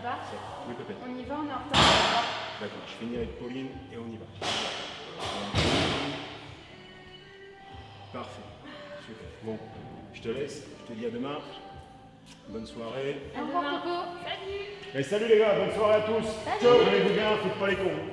va Ça, Oui, peut-être. On y va, on est en retard. D'accord, je finis avec Pauline et on y va. Parfait. Super. Bon, je te laisse. Je te dis à demain. Bonne soirée. Au revoir, Coco. Salut Et salut les gars, bonne soirée à tous. Ciao, allez-vous bien, faites pas les cons.